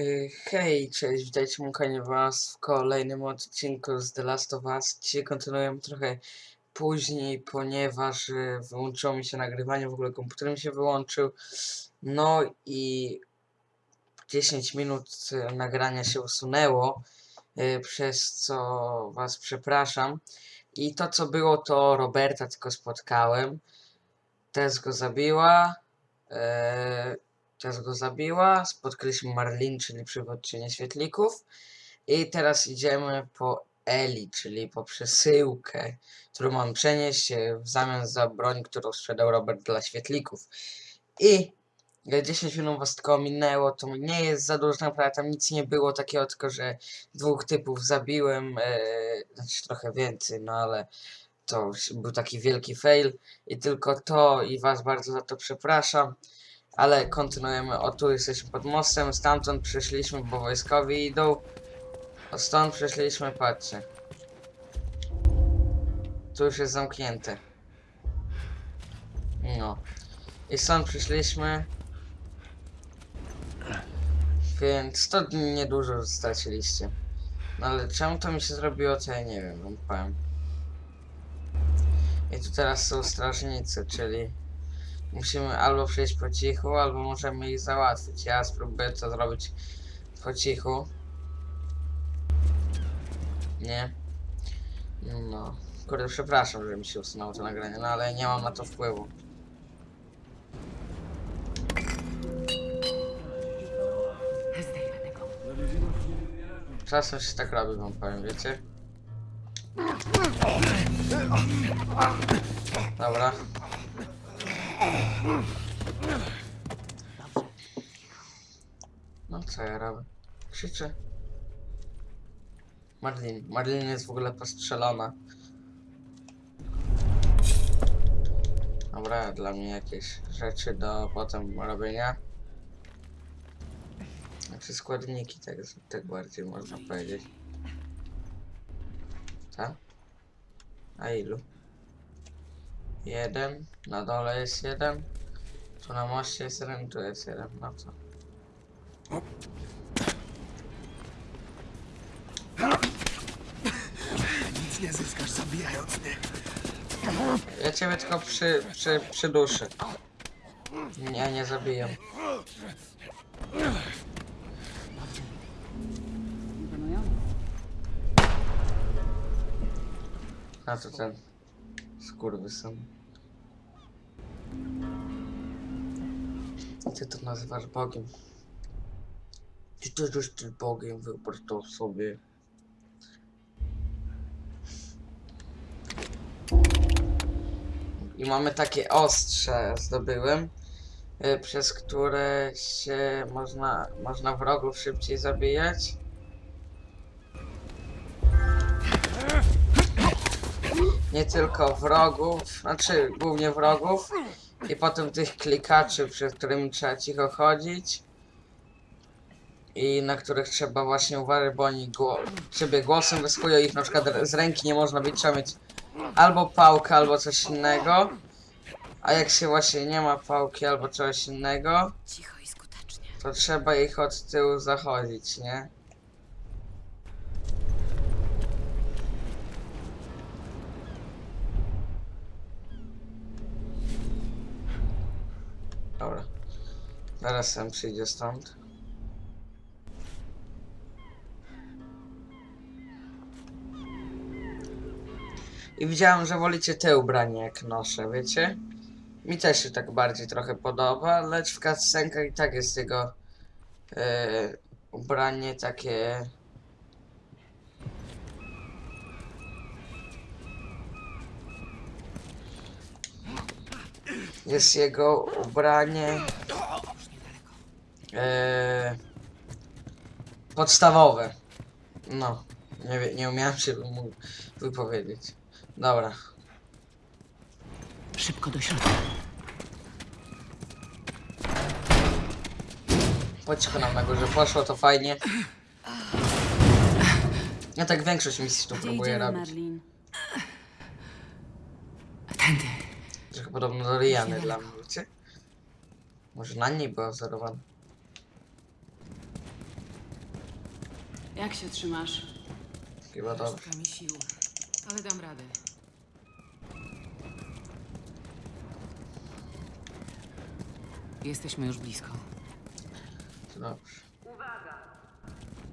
Y, Hej, cześć, witajcie Mukanie Was w kolejnym odcinku z The Last of Us. Dzisiaj kontynuujemy trochę później, ponieważ y, wyłączyło mi się nagrywanie, w ogóle komputer mi się wyłączył. No i 10 minut y, nagrania się usunęło, przez co Was przepraszam. I to co było to Roberta tylko spotkałem. Tess go zabiła. e, Tess go zabiła. Spotkaliśmy Marlin, czyli przywódczynię świetlików. I teraz idziemy po Eli, czyli po przesyłkę, którą mam przenieść e, w zamian za broń, którą sprzedał Robert dla świetlików. I e, 10 minut was tylko minęło, to nie jest za dużo, naprawdę tam nic nie było takiego, tylko że dwóch typów zabiłem, e, znaczy trochę więcej, no ale to był taki wielki fail i tylko to i was bardzo za to przepraszam. Ale kontynuujemy. O tu jesteśmy pod mostem, stamtąd przyszliśmy, bo wojskowi idą. O stąd przyszliśmy, patrzcie. Tu już jest zamknięte. No. I stąd przyszliśmy. Więc to niedużo straciliście. No ale czemu to mi się zrobiło, to ja nie wiem, powiem. I tu teraz są strażnicy, czyli musimy albo przejść po cichu, albo możemy ich załatwić. Ja spróbuję to zrobić po cichu. Nie? No. Kurde, przepraszam, że mi się usunęło to nagranie, no ale nie mam na to wpływu. Czasem się tak robi, wam powiem, wiecie? Dobra. No co ja robię? Krzyczę. Marlin. Marlin jest w ogóle postrzelona. Dobra, dla mnie jakieś rzeczy do potem robienia. Znaczy składniki, tak, tak bardziej można powiedzieć. Tak? A ilu? Jeden, na dole jest jeden, tu na moście jest jeden, tu jest jeden, no co? Nic nie zyskasz zabijając mnie. Ja ciebie tylko przy, przy, przyduszę. Nie, nie zabiję. A to ten skurwysyn. Ty to nazywasz Bogiem. Ty też jesteś Bogiem, wyobraź to sobie. I mamy takie ostrze zdobyłem, y, przez które się można, można wrogów szybciej zabijać. Nie tylko wrogów, znaczy głównie wrogów i potem tych klikaczy, przed którymi trzeba cicho chodzić i na których trzeba właśnie uważać, bo oni gło ciebie głosem wysłuchują ich na przykład z ręki nie można być, trzeba mieć albo pałkę, albo coś innego, a jak się właśnie nie ma pałki albo czegoś innego, to trzeba ich od tyłu zachodzić, nie? Dobra. Zaraz sam przyjdzie stąd. I widziałem, że wolicie te ubrania jak noszę, wiecie? Mi też się tak bardziej trochę podoba, lecz w cutscenkach i tak jest jego e, ubranie takie... Jest jego ubranie e, podstawowe. No, nie, nie umiałem się mu wypowiedzieć. Dobra. Szybko do środka. Po cichu nam na górze poszło, to fajnie. Ja tak większość misji tu próbuję robić. Marlin? Tędy. Podobno do Riany dla mnie, wiecie? Może na niej była wzorowana. Jak się trzymasz? Chyba dobrze. Szukam mi sił, ale dam radę. Jesteśmy już blisko. Dobrze.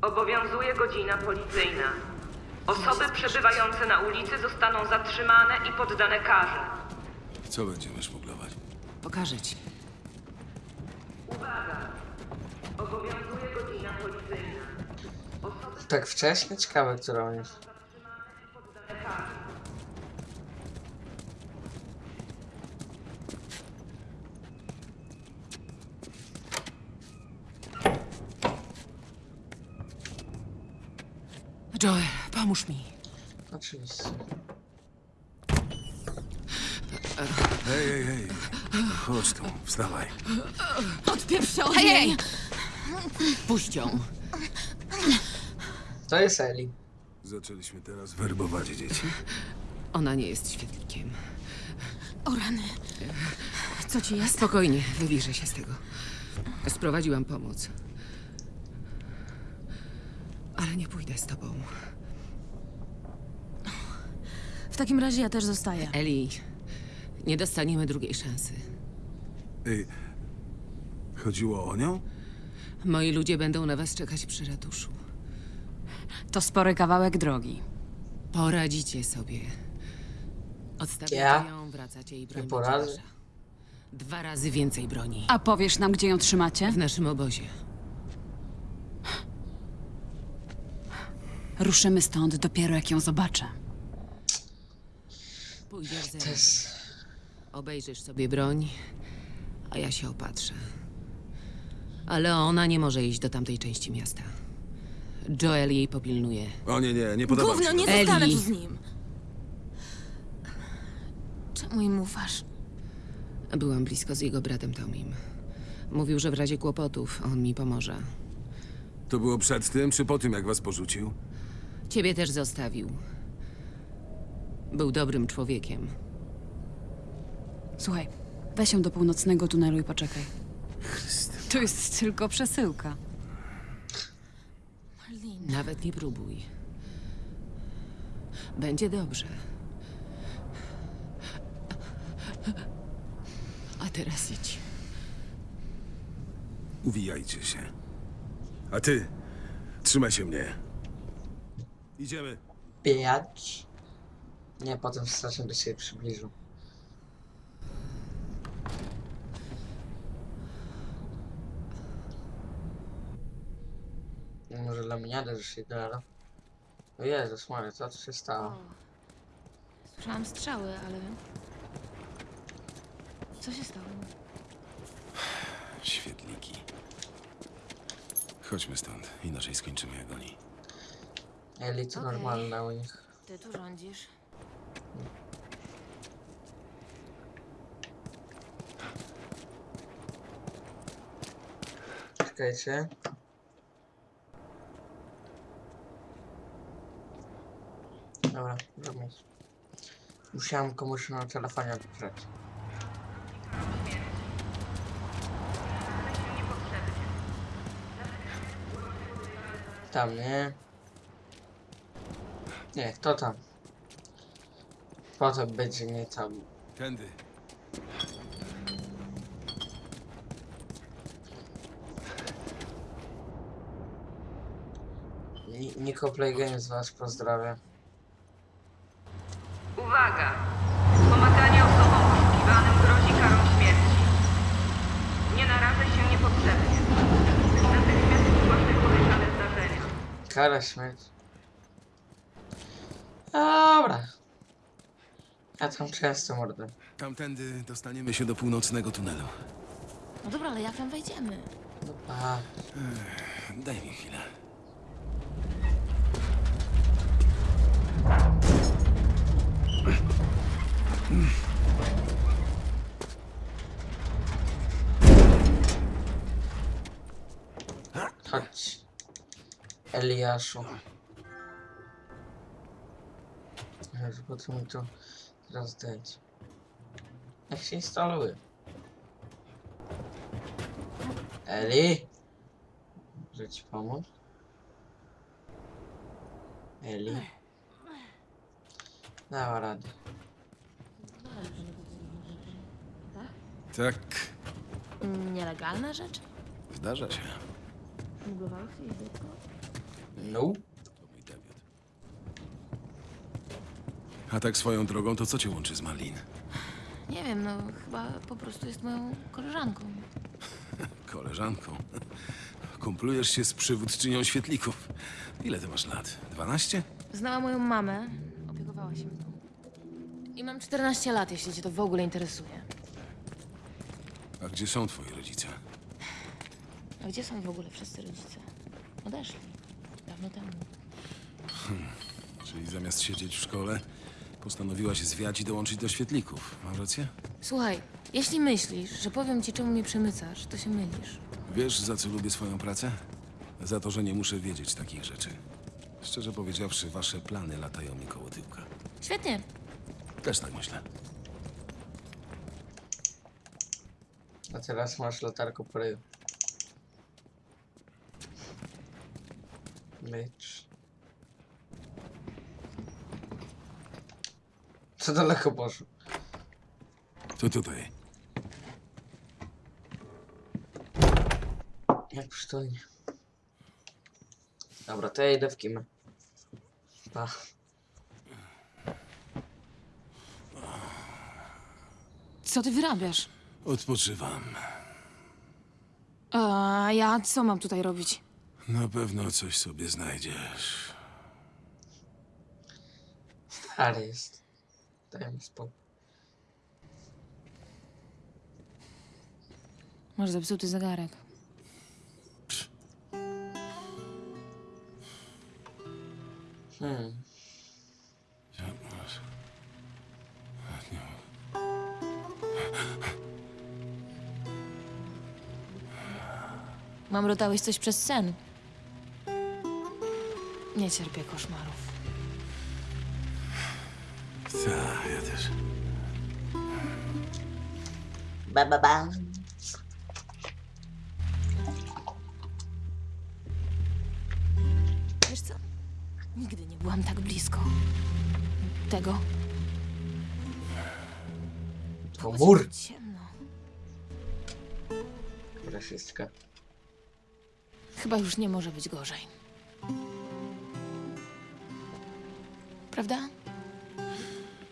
Obowiązuje godzina policyjna. Osoby przebywające na ulicy zostaną zatrzymane i poddane karze. Co będziemy szmuglować? Pokażę ci. Obowiązuje godzina policyjna. Tak wcześnie? Ciekawe, które on jest. Joel, pomóż mi. Oczywiście. Hej, hej, hej. Chodź tu, wstawaj. Odpieprzę od niej! Puść ją. To jest Eli. Zaczęliśmy teraz werbować dzieci. Ona nie jest świetlikiem. O rany. Co ci jest? Spokojnie, wyliżę się z tego. Sprowadziłam pomoc. Ale nie pójdę z tobą. W takim razie ja też zostaję. Eli, nie dostaniemy drugiej szansy. Ej, chodziło o nią? Moi ludzie będą na was czekać przy ratuszu. To spory kawałek drogi. Poradzicie sobie. Odstawiacie Ja? ją, wracacie i broń będzie poradzę. Dwa razy więcej broni. A powiesz nam, gdzie ją trzymacie? W naszym obozie. Ruszymy stąd dopiero jak ją zobaczę. Pójdziesz ze To mną. jest... Obejrzysz sobie broń, a ja się opatrzę. Ale ona nie może iść do tamtej części miasta. Joel jej popilnuje. O nie, nie, nie podoba mi Gówno, się nie. Eli. zostanę tu z nim. Czemu im ufasz? Byłam blisko z jego bratem Tomim. Mówił, że w razie kłopotów on mi pomoże. To było przed tym, czy po tym, jak was porzucił? Ciebie też zostawił. Był dobrym człowiekiem. Słuchaj, weź ją do północnego tunelu i poczekaj. To jest tylko przesyłka. Nawet nie próbuj. Będzie dobrze. A teraz idź. Uwijajcie się. A ty, trzymaj się mnie. Idziemy. Bijać. Nie, potem strasznie do siebie przybliżył. Może laminiadę, że się gada. O Jezus Maria, co tu się stało? Słyszałam strzały, ale... Co się stało? Świetliki. Chodźmy stąd, inaczej skończymy jak oni. Eli to Okej. normalne u nich. Ty tu rządzisz. Czekajcie. Dobra, zrobię. Musiałem komuś na telefonie odpisać. Tam, nie? Nie, kto tam? Potem będzie nie tam. Tędy. Ni- Nico Play Games was pozdrawia. Kara śmierci. Dobra. Ja tam często mordę. Tamtędy dostaniemy się do północnego tunelu. No dobra, ale jak tam wejdziemy? A, Daj mi chwilę. Eliaszu. Jezu, po co mi to teraz dać? Jak się instaluje? Eli? Może ci pomóc? Eli. Dała radę. Tak, Nielegalna rzecz? zdarza się. Smuglowałeś jej dziecko? No. A tak swoją drogą, to co cię łączy z Marlin? Nie wiem, no chyba po prostu jest moją koleżanką. Koleżanką. Kumplujesz się z przywódczynią świetlików. Ile ty masz lat? 12? Znała moją mamę, opiekowała się mną. I mam 14 lat, jeśli cię to w ogóle interesuje. A gdzie są twoi rodzice? A gdzie są w ogóle wszyscy rodzice? Odeszli. Dawno temu. Czyli zamiast siedzieć w szkole, postanowiłaś zwiać i dołączyć do świetlików. Mam rację? Słuchaj, jeśli myślisz, że powiem ci, czemu mnie przemycasz, to się mylisz. Wiesz, za co lubię swoją pracę? Za to, że nie muszę wiedzieć takich rzeczy. Szczerze powiedziawszy, wasze plany latają mi koło tyłka. Świetnie. Też tak myślę. A teraz masz latarkę po ryju. Bitch. Co daleko poszło? To tutaj. Jak przytulnie. Dobra, to ja idę w kimę. Pa. Co ty wyrabiasz? Odpoczywam. A ja co mam tutaj robić? Na pewno coś sobie znajdziesz. Stary jest. Daj mi spokój. Masz zepsuty zegarek. Hmm. Mam rotałeś coś przez sen. Nie cierpię koszmarów. Tak, ja też. Ba, ba, ba. Wiesz co? Nigdy nie byłam tak blisko. Tego. To mur. Ciemno. Rasistka. Chyba już nie może być gorzej. Prawda?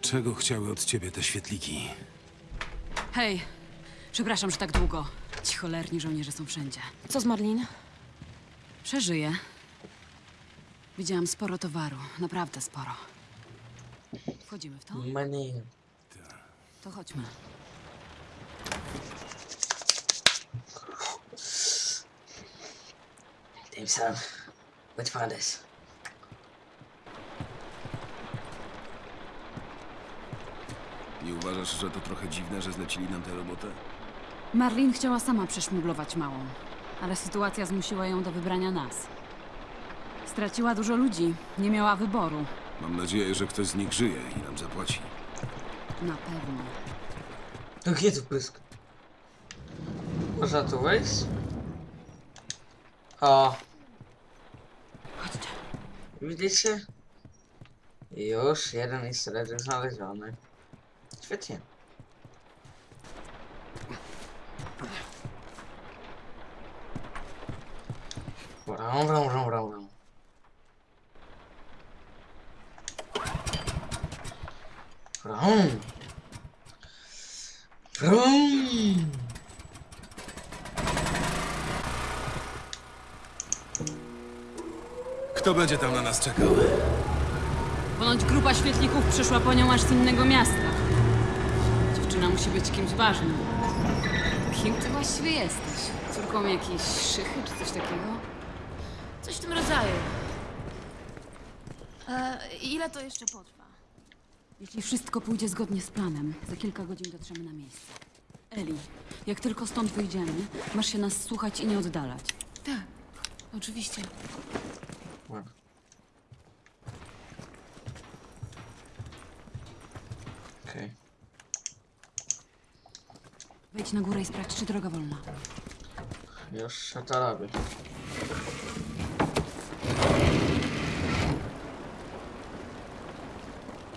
Czego chciały od ciebie te świetliki? Hej, przepraszam, że tak długo. Ci cholerni żołnierze są wszędzie. Co z Marlin? Przeżyję. Widziałam sporo towaru, naprawdę sporo. Wchodzimy w to? Money. To chodźmy. Dim Sam. Let's find this. Uważasz, że to trochę dziwne, że zlecili nam tę robotę? Marlin chciała sama przeszmuglować małą, ale sytuacja zmusiła ją do wybrania nas. Straciła dużo ludzi, nie miała wyboru. Mam nadzieję, że ktoś z nich żyje i nam zapłaci. Na pewno. Gdzie tu pysk? Można tu wejść? O, Chodźcie. widzicie? Już jeden easter egg znaleziony. Świetnie. Wram, wram, wram, wram, wram. Wram. Wram. Kto będzie tam na nas czekał? Ponoć grupa świetlików przyszła po nią aż z innego miasta. Musi być kimś ważnym. Kim ty właściwie jesteś? Córką jakiejś szychy czy coś takiego? Coś w tym rodzaju. E, ile to jeszcze potrwa? Jeśli wszystko pójdzie zgodnie z planem, za kilka godzin dotrzemy na miejsce. Eli, jak tylko stąd wyjdziemy, masz się nas słuchać i nie oddalać. Tak, oczywiście. na górę i sprawdź, czy droga wolna. Już się to robi.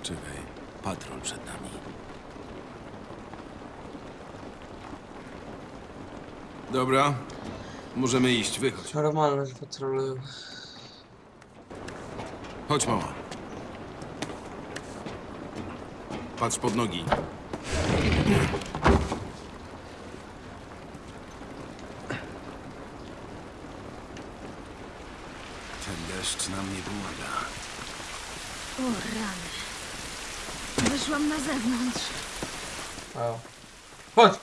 Czekaj, patrol przed nami. Dobra, możemy iść, wychodź. Normalne, że patrolują. Chodź, mała. Patrz pod nogi. Pomaga. O rany. Wyszłam na zewnątrz. Wow. Chodź!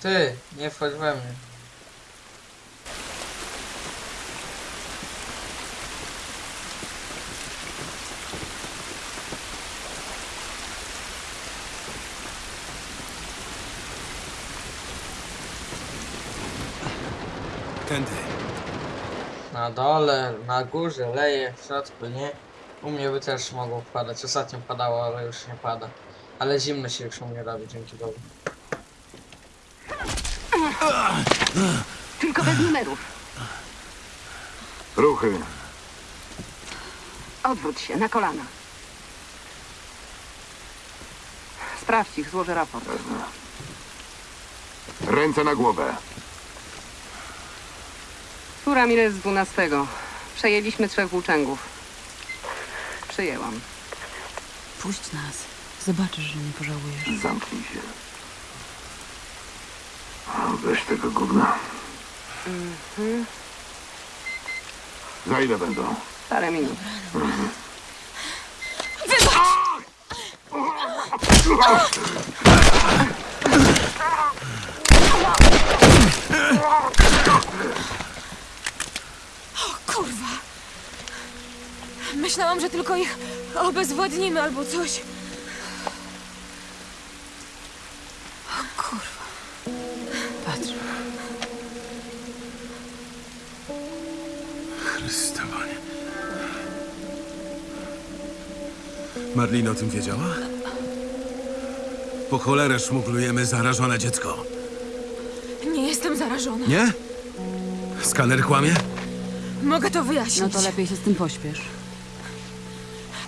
Ty, nie wchodź we mnie. Tędy. Na dole, na górze, leje, w środku, nie? U mnie by też mogło padać. Ostatnio padało, ale już nie pada. Ale zimno się już u mnie robi, dzięki Bogu. Tylko bez numerów. Ruchy. Odwróć się, na kolana. Sprawdź ich, złożę raport. Ręce na głowę. Tu Ramirez z 12. Przejęliśmy trzech włóczęgów. Przyjęłam. Puść nas. Zobaczysz, że nie pożałujesz. Zamknij się. Weź tego gówna. Za ile będą? Parę minut. Kurwa. Myślałam, że tylko ich obezwładnimy albo coś. O kurwa. Patrz. Chryste, panie. Marlin o tym wiedziała? Po cholerę szmuglujemy zarażone dziecko. Nie jestem zarażona. Nie? Skaner kłamie? Mogę to wyjaśnić. No to lepiej się z tym pośpiesz.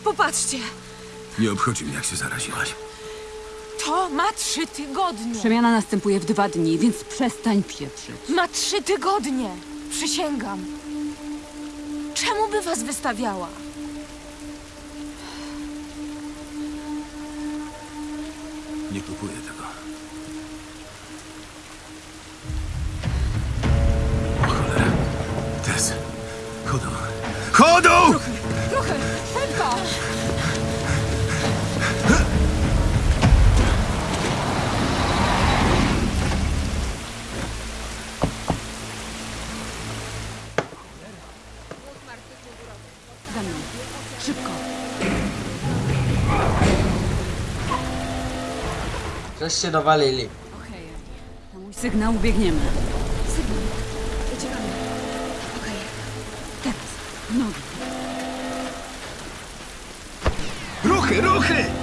Popatrzcie. Nie obchodzi mnie, jak się zaraziłaś. To ma trzy tygodnie. Przemiana następuje w dwa dni, więc przestań pieprzyć. Ma trzy tygodnie. Przysięgam. Czemu by was wystawiała? Nie kupuję tego. O cholera. Tess. Chodu. Chodu! Żeście dowalili. Okej, na mój sygnał biegniemy. Sygnał. Uciekamy. Okej. Teraz. Nogi. Ruchy, ruchy!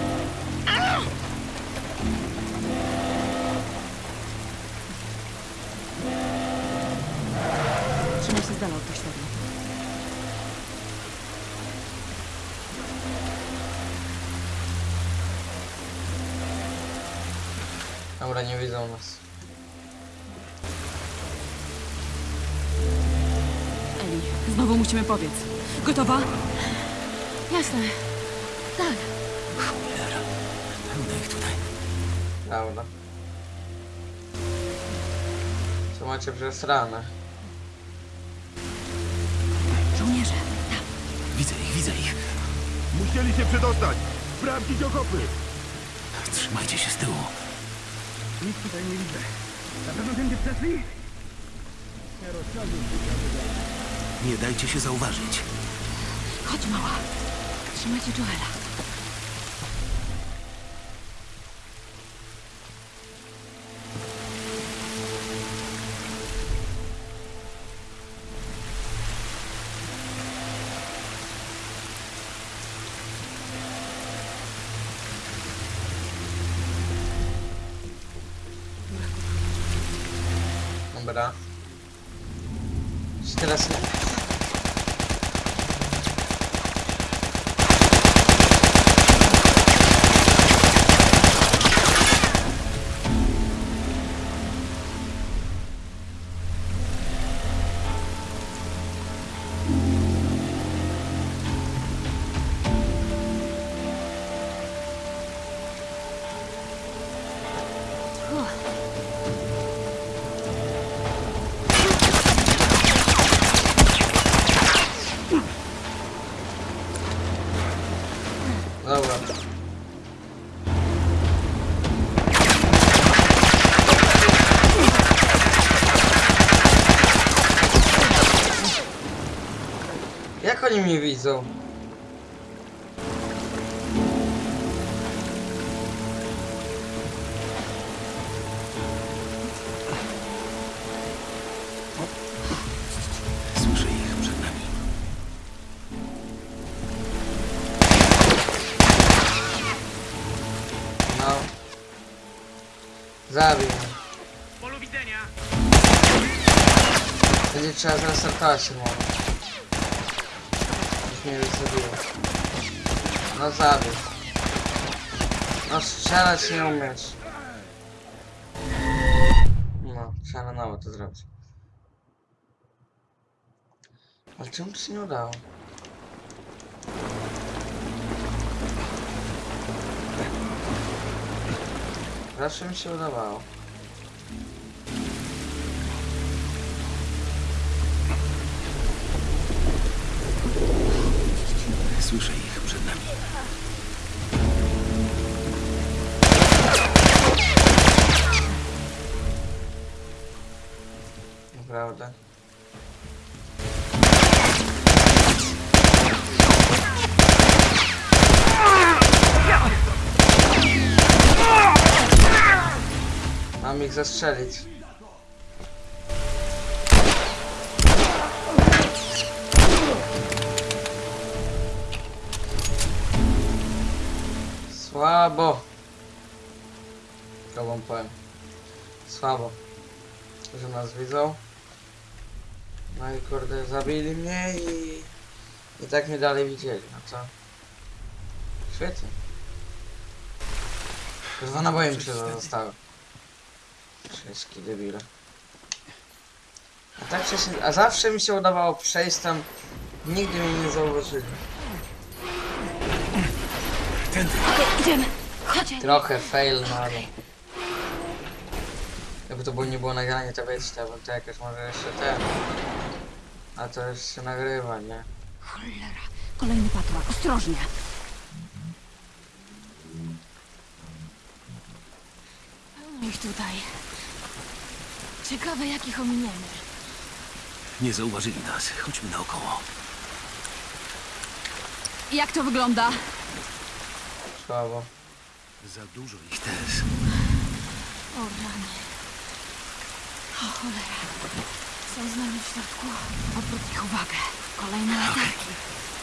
Pobiec. Gotowa? Jasne. Tak. Pełno ich tutaj. Prawda. Co macie przez ranę? Żołnierze. Widzę ich, widzę ich. Musieli się przedostać. Sprawdzić okopy. Trzymajcie się z tyłu. Nic tutaj nie widzę. Na pewno tędy przeszli? Nie dajcie się zauważyć. Chodź, mała. Trzymajcie Joela. Dobra. Czy teraz nie... widzą? Słyszę ich przed nami. No. Zabił mnie. Polu widzenia! Będzie trzeba zrestartować się może. Już mnie wysadziło. No zabił. No strzelać nie umiesz. No, trzeba na nowo to zrobić. Ale czemu to się nie udało? Zawsze mi się udawało. Słyszę ich przed nami. Mam ich zastrzelić. Słabo. To wam powiem. Słabo. Że nas widzą. No i kurde, zabili mnie i... I tak mnie dalej widzieli, no co? Świetnie. Dwa naboje mi się zostały. Wszystkie debile. A tak wcześniej, a zawsze mi się udawało przejść tam, nigdy mnie nie zauważyli. Idziemy. Chodźcie. Trochę fail, ale... Jakby to było, nie było nagranie, to wiecie, to bym to jakoś może jeszcze ten... A to już się nagrywa, nie? Cholera. Kolejny patła. Ostrożnie. Pełno ich tutaj. Ciekawe, jakich ominiemy. Nie zauważyli nas. Chodźmy naokoło. Jak to wygląda? Słabo. Za dużo ich też. O rany. O cholera. Są z nami w środku. Odwróć ich uwagę. Kolejne latarki. Trzymam.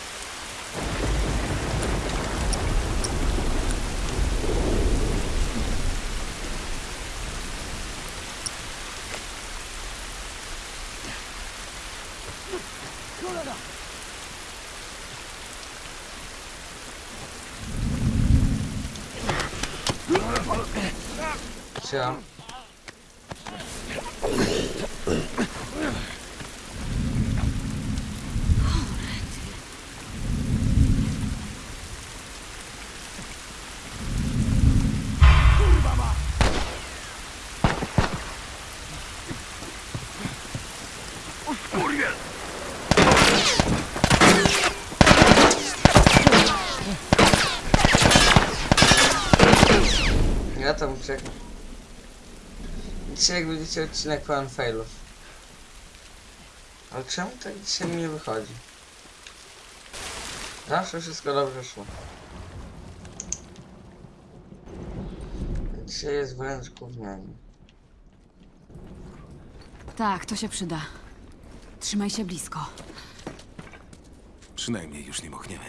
Ja tam uciekam. Dzisiaj jak widzicie odcinek pełen failów. Ale czemu tak dzisiaj mi nie wychodzi? Zawsze wszystko dobrze szło. Dzisiaj jest wręcz gównianie. Tak, to się przyda. Trzymaj się blisko. Przynajmniej już nie mochniemy.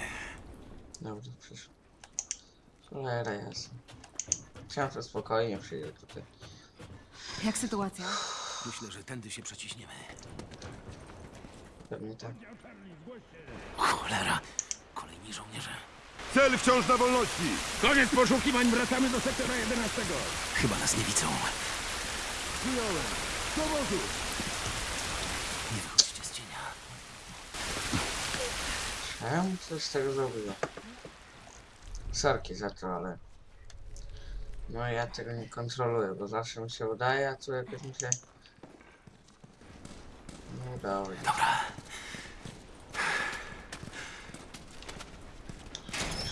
Dobrze, przyszło. Cholera jasna. Chciałem, że spokojnie przyjdę tutaj. Jak sytuacja? Myślę, że tędy się przeciśniemy. Pewnie tak. Cholera. Kolejni żołnierze. Cel wciąż na wolności! Koniec poszukiwań, wracamy do sektora 11. Chyba nas nie widzą. Przyjąłem! Do wozu! Nie wychodźcie z cienia. Czemu coś z tego zrobiło? Sorki za to, ale... No ja tego nie kontroluję, bo zawsze mi się udaje, a tu jakoś mi się... Nie udało. Dobra.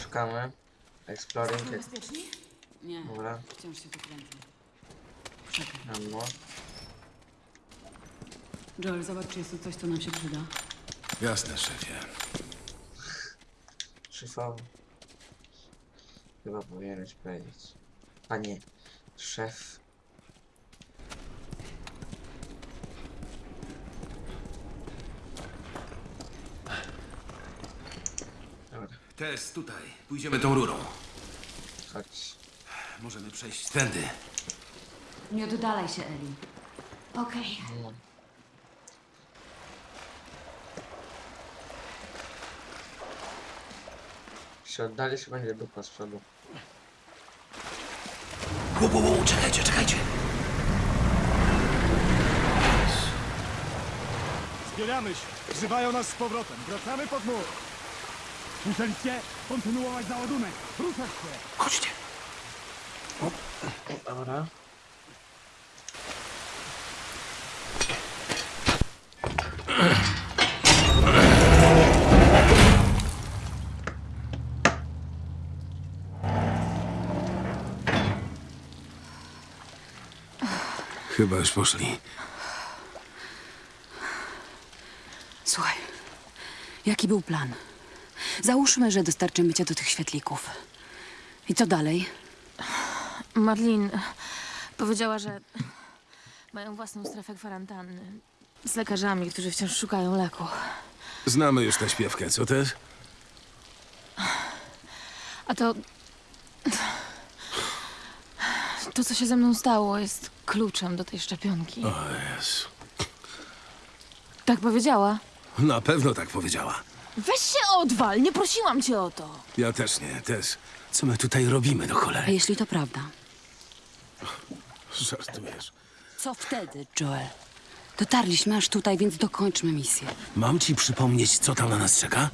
Szukamy. Exploring. Nie, Dobra, wciąż się tu kręcę. Czekaj. ammo. Joel, zobacz, czy jest tu coś, co nam się przyda. Jasne, szefie. szefowo. Chyba powinieneś powiedzieć. Panie szef. Dobra, Test tutaj. Pójdziemy tą rurą. chodź. Możemy przejść tędy. Nie oddalaj się, Eli. Okej. No. Jak się oddalisz, będzie dupa z przodu. Ło, ło, ło, czekajcie, czekajcie. Zbieramy się. Wzywają nas z powrotem. Wracamy pod mur. Słyszeliście? Kontynuować załadunek. Ruszać się. Chodźcie. Dobra. Chyba już poszli. Słuchaj, jaki był plan? Załóżmy, że dostarczymy cię do tych świetlików. I co dalej? Marlin powiedziała, że mają własną strefę kwarantanny. Z lekarzami, którzy wciąż szukają leku. Znamy już tę śpiewkę, co też? A to. To, co się ze mną stało, jest kluczem do tej szczepionki. O Jezu. Tak powiedziała. Na pewno tak powiedziała. Weź się odwal, nie prosiłam cię o to. Ja też nie, też. Co my tutaj robimy do A cholery? jeśli to prawda? Żartujesz. Co wtedy, Joel? Dotarliśmy aż tutaj, więc dokończmy misję. Mam ci przypomnieć, co tam na nas czeka?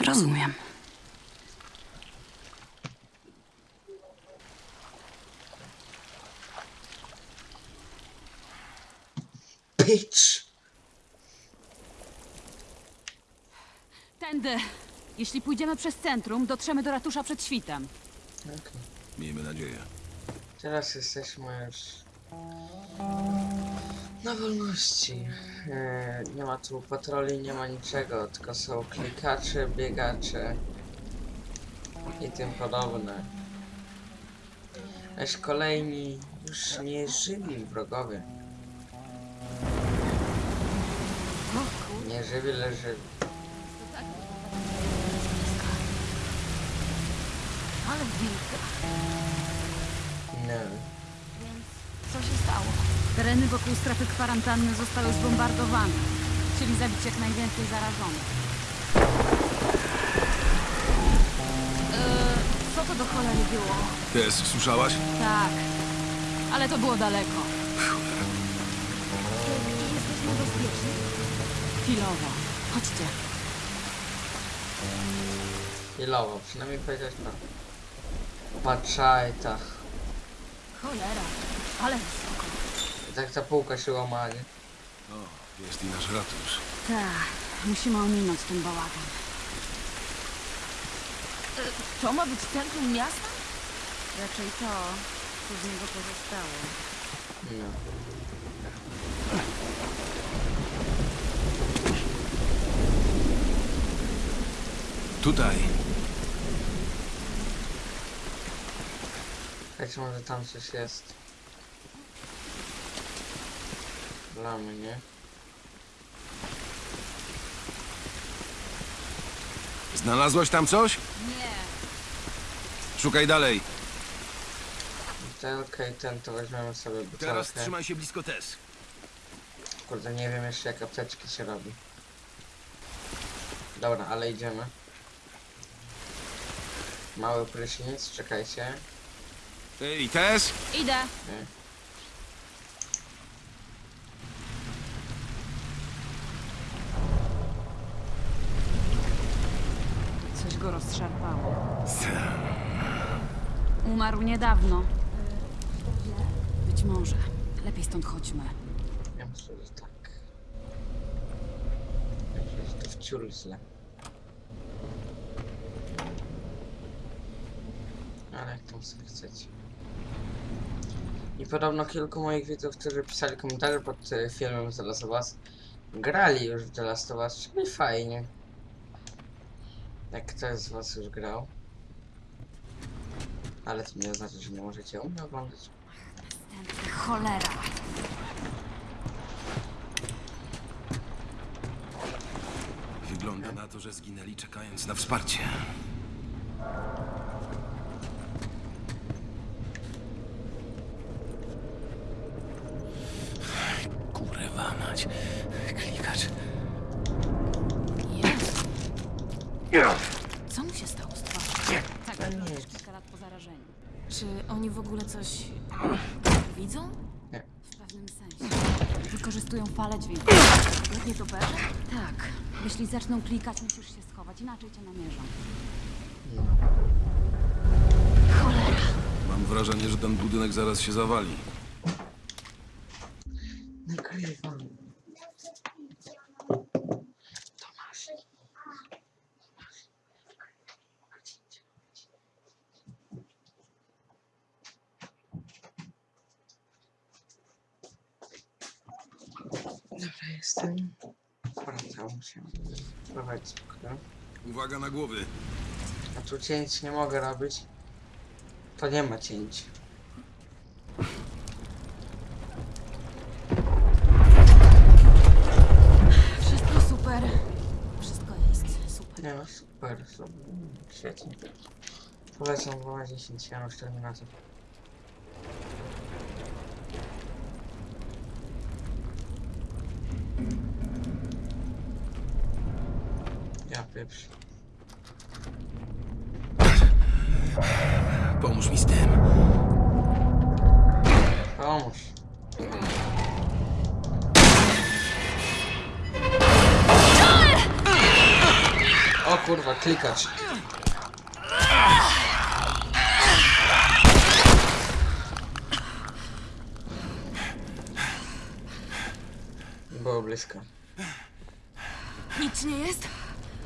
Rozumiem. Bitch! Tędy. Jeśli pójdziemy przez centrum, dotrzemy do ratusza przed świtem. Okej. Miejmy nadzieję. Teraz jesteśmy już na wolności. E, nie ma tu patroli, nie ma niczego, tylko są klikacze, biegacze i tym podobne. Lecz kolejni już nie żywi wrogowie. Nie żywi, lecz żywi. Ale wilka. No. Co się stało? Tereny wokół strefy kwarantanny zostały zbombardowane. Chcieli zabić jak najwięcej zarażonych. Eee, co to do cholery było? Tess, słyszałaś? Tak, ale to było daleko. Chwilowo. Chodźcie. Chwilowo, przynajmniej powiedziałeś prawdę. Tak. Cholera, ale wysoko. I tak ta półka się łama, nie? O, jest i nasz ratusz. Tak, musimy ominąć ten bałagan. E, To ma być centrum miasta? Raczej to, co z niego pozostało. No. Tutaj. Słuchajcie, może tam coś jest. Lamy, nie? Znalazłaś tam coś? Nie. Szukaj dalej. Butelkę i ten to weźmiemy sobie Teraz butelkę. trzymaj się blisko Tess. Kurde, nie wiem jeszcze jak apteczki się robi. Dobra, ale idziemy. Mały prysznic, czekajcie. Ej, Tess! Idę. Coś go rozszarpało. Umarł niedawno. Być może. Lepiej stąd chodźmy. Ja myślę, że tak. Myślę, że to wciul źle. Ale jak tam sobie chcecie. I podobno kilku moich widzów, którzy pisali komentarze pod e, filmem Zaraz o Was, grali już w The Last of Us, czyli fajnie. Jak ktoś z was już grał. Ale to nie oznacza, że nie możecie u mnie oglądać. Cholera. Wygląda na to, że zginęli czekając na wsparcie. Kurwa mać. Klikacz. Co mu się stało z twarzą? Tak, wyglądasz nic. kilka lat po zarażeniu. Czy oni w ogóle coś widzą? Nie. W pewnym sensie. Wykorzystują falę dźwięku. Jak nie to pewne? Tak. Jeśli zaczną klikać, musisz się schować, inaczej cię namierzą. Mam wrażenie, że ten budynek zaraz się zawali. Nagrywam. Dobra, jestem. Wracam się. Prowadź spokojnie. Uwaga na głowy. A tu cięć nie mogę robić. To nie ma cięć. Wszystko super. Wszystko jest super. Nie no, super, super. Świetnie. Polecam wołać 10 Janusz Terminator. Ja pieprz. Pomóż mi z tym. Pomóż. O kurwa, klikacz. Było blisko. Nic nie jest?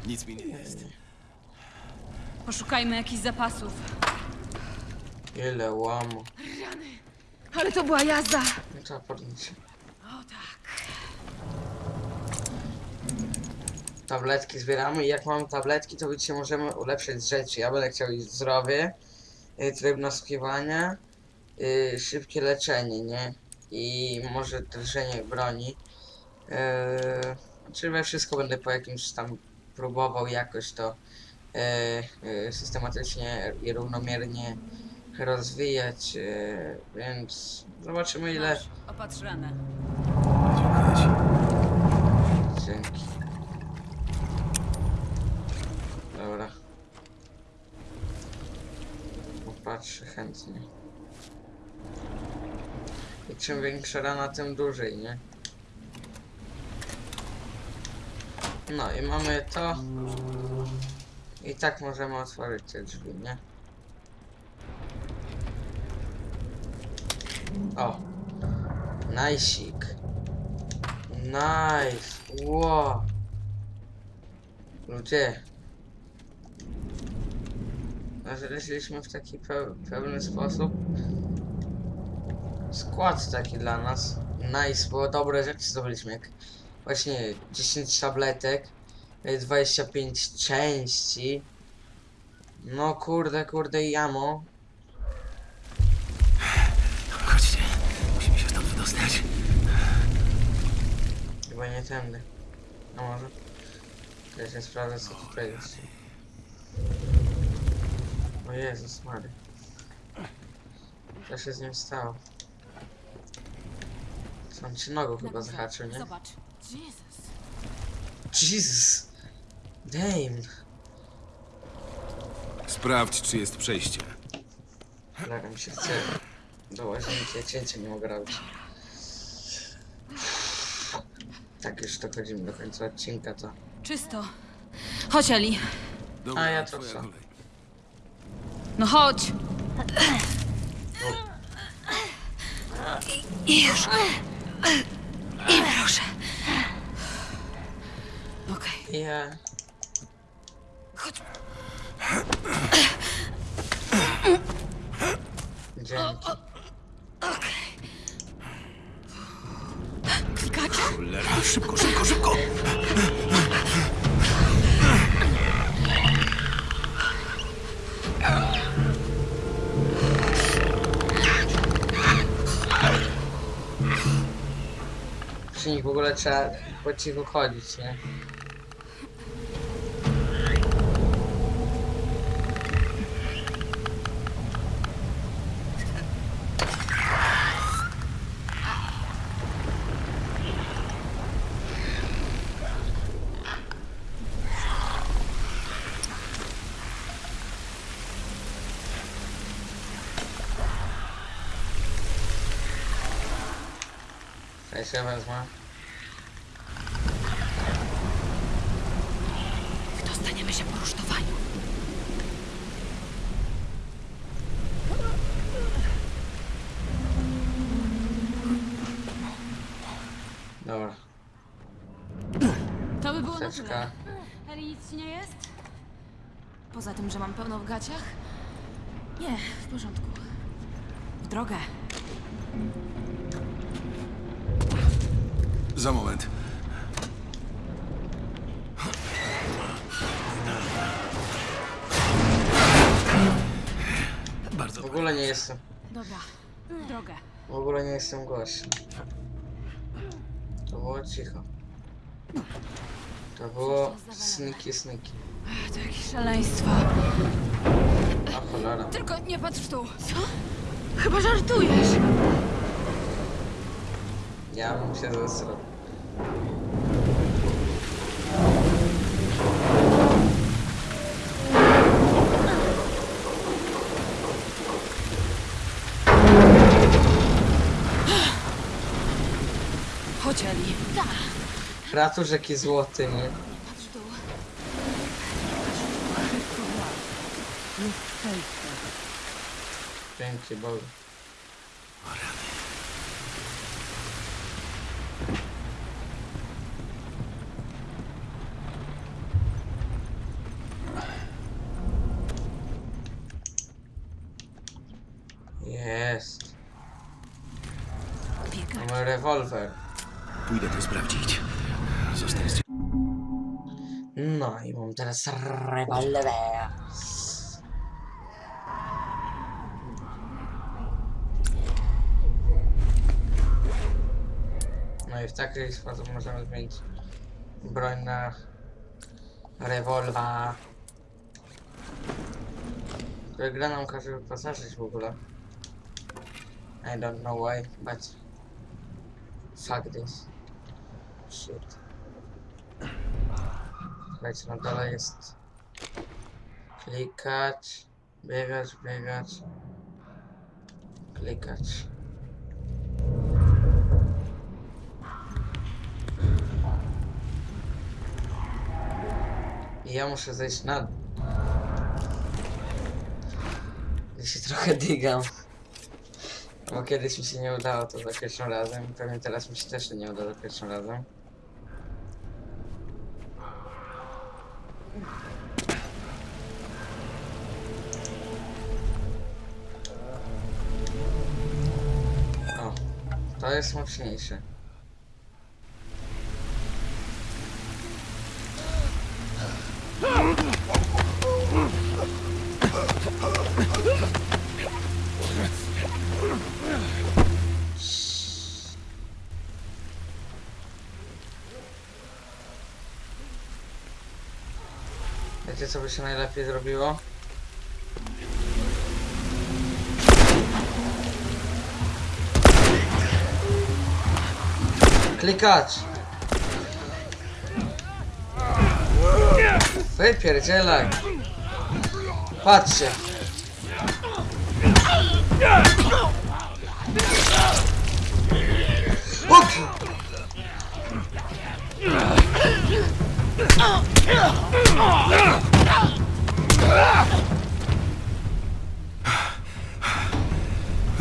Nic mi nie jest. Poszukajmy jakichś zapasów. Ile łamu. Ale to była jazda! No trzeba podnieść. O tak. Tabletki zbieramy i jak mamy tabletki, to widzicie, możemy ulepszyć rzeczy. Ja będę chciał iść zdrowie, y, tryb nasłuchiwania, y, szybkie leczenie, nie? I może drżenie broni. Yy, czy we wszystko będę po jakimś tam próbował jakoś to yy, yy, systematycznie i równomiernie rozwijać, yy, więc zobaczymy ile... Masz, opatrz ranę. Dzięki. Dobra. Popatrzę chętnie. I czym większa rana, tym dłużej, nie? No i mamy to. I tak możemy otworzyć te drzwi, nie? O! Najsik. Nice. Wow. Ludzie. Znaleźliśmy w taki pe pewny sposób skład taki dla nas. Nice, bo dobre rzeczy zdobyliśmy, jak właśnie 10 tabletek, y, 25 części. No kurde, kurde i jamo. Chodźcie. Musimy się stąd wydostać. Chyba nie tędy. A może? Ja się sprawdzę co tutaj jest. O Jezus Mary. Co się z nim stało? Co on się nogą chyba zahaczył, nie? Zobacz. Jezus. Jesus! Damn! Sprawdź, czy jest przejście. Mi się chce do łazienki, ja cięcia nie mogę robić. Tak już dochodzimy do końca odcinka, to... Czysto. Chodź, Eli. Dobra, A ja to co? No chodź. I już. I proszę. Okej. Ja... Chodź. Dzięki. Klikacze? Cholera, szybko, szybko, szybko! Przy nich w ogóle trzeba po cichu chodzić, nie? Ja wezmę. Dostaniemy się po rusztowaniu. Dobra, To by było na tyle. chusteczka. Eli, nic ci nie jest? Poza tym, że mam pełno w gaciach? Nie, w porządku. W drogę. Za moment. Bardzo W ogóle nie jestem. Dobra, w drogę. W ogóle nie jestem gościem. To było cicho. To było sniki sniki. To jakieś szaleństwo. A cholera. Tylko nie patrz w tu. Co? Chyba żartujesz. Ja bym się zesrał. Chodź, Eli. Ratusz jaki złoty, nie? Patrz w dół. Dzięki Bogu. Teraz rewolwer. No i w taki sposób możemy zmienić broń na rewolwer. Która gra nam każe wyposażyć w ogóle. I don't know why, but fuck this. Shit. Słuchajcie, na dole jest klikać, biegać, biegać, klikać. I ja muszę zejść na dół. Ja się trochę digam. Bo kiedyś mi się nie udało to za pierwszym razem. Pewnie teraz mi się też nie uda za pierwszym razem. Jest mocniejsze. Wiecie co by się najlepiej zrobiło? Klikacz! Wypierdzielaj! Patrzcie! Oki!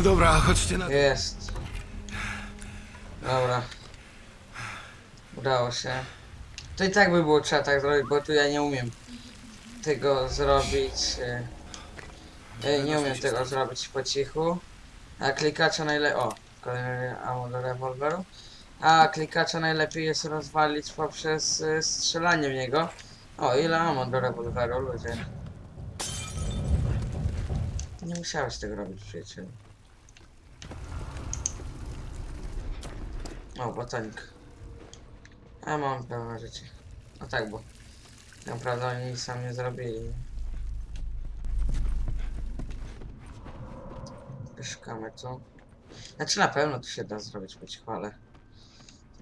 Dobra, chodźcie na... Jest. Dobra. Udało się. To i tak by było trzeba tak zrobić, bo tu ja nie umiem tego zrobić. e, e, Nie umiem tego zrobić po cichu. A klikacza najlepiej. O, kolejny ammo do rewolweru. A klikacza najlepiej jest rozwalić poprzez y, strzelanie w niego. O, ile mam do rewolweru, ludzie. Nie musiałeś tego robić, przyjacielu. O, botanik. A mam pełne życie. No tak, bo naprawdę oni nic sam nie zrobili. Szukamy tu. Znaczy na pewno tu się da zrobić, bo ci chwalę.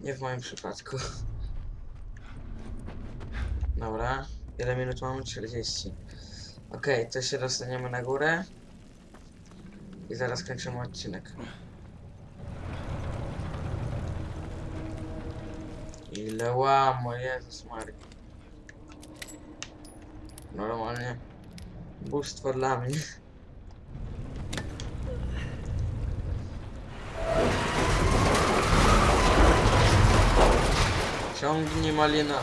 Nie w moim przypadku. Dobra. Ile minut mamy? 40. Okej, to się dostaniemy na górę. I zaraz kończymy odcinek. Ile łamo, Jezus Maria. Normalnie. Bóstwo dla mnie. Ciągnij malina.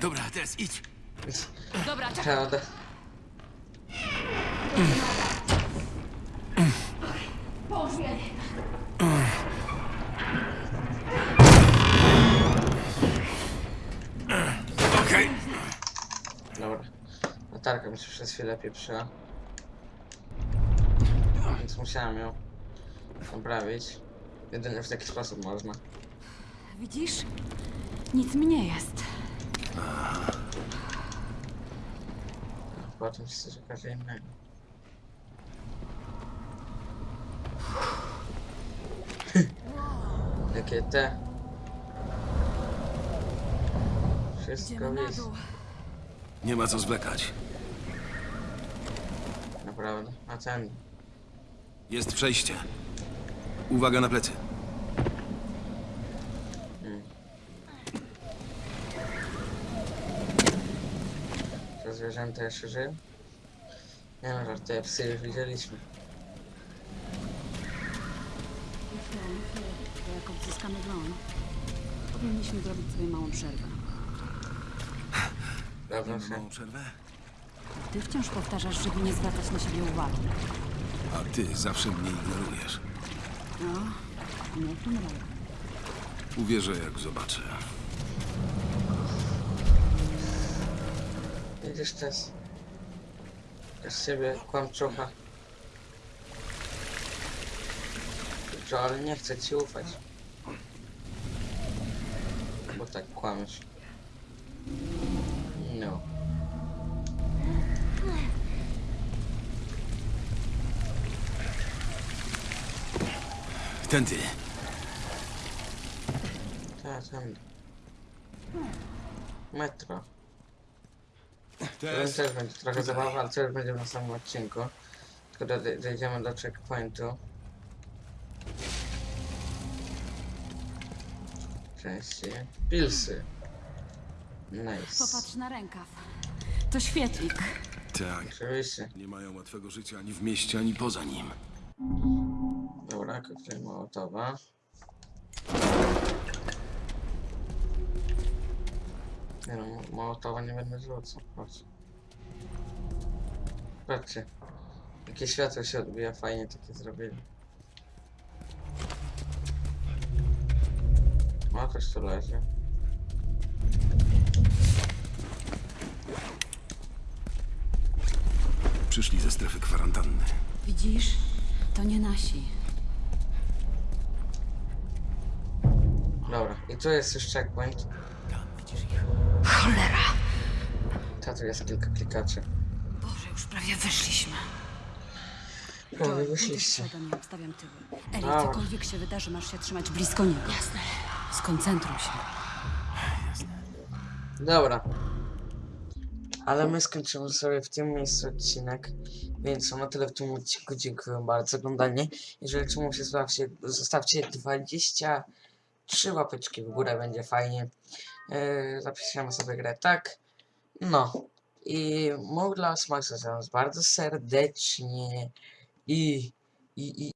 Dobra, teraz idź. Dobra, czekaj. Prawda. Okej. Dobra. Latarka mi się przez chwilę pieprzyła. Więc musiałem ją naprawić. Jedynie w taki sposób można. Widzisz? Nic mi nie jest. Się coś okaże innego. Jakie te? Wszystko jest. Nie ma co zwlekać. Naprawdę. A ten. Jest przejście. Uwaga na plecy. To zwierzęta jeszcze żyją? Nie no, żartuję, psy już widzieliśmy. To jak odzyskamy broń, powinniśmy zrobić sobie małą przerwę. Dobrze Mamy się. małą przerwę? Ty wciąż powtarzasz, żeby nie zwracać na siebie uwagi. A ty zawsze mnie ignorujesz. No, nie tym razem. Uwierzę, jak zobaczę. Też. Z siebie kłamczucha. Dobrze, ale nie chcę ci ufać. Bo tak kłamiesz. No. Tędy. Tak, tam. Metro. To Teraz też będzie trochę zabawa, ale to już będzie na samym odcinku. Tylko do, dojdziemy do checkpointu. Części. Pilsy. Nice. Popatrz na rękaw. To świetlik. tak. Oczywiście. Nie mają łatwego życia ani w mieście, ani poza nim. Dobra, koktajl Mołotowa. Nie no, Mo- Mołotowa nie będę rzucał. Patrz. Patrzcie. Jakie światło się odbija, fajnie takie zrobili. O, ktoś tu leży. Przyszli ze strefy kwarantanny. Widzisz? To nie nasi. Dobra, i tu jest już checkpoint. Cholera! Ta tu jest kilka klikaczy. Boże, już prawie wyszliśmy. Prawie wyszliście. obstawiam tyły. Eli, Dobra. cokolwiek się wydarzy, masz się trzymać blisko niego. Jasne. Skoncentruj się. Dobra. Ale my skończymy sobie w tym miejscu odcinek, więc na tyle w tym odcinku. Dziękuję bardzo za oglądanie. Jeżeli czemu się zostawcie 23 łapeczki w górę, będzie fajnie. Yy, zapiszemy sobie grę tak. No. I mógł dla was bardzo serdecznie. I, i, i,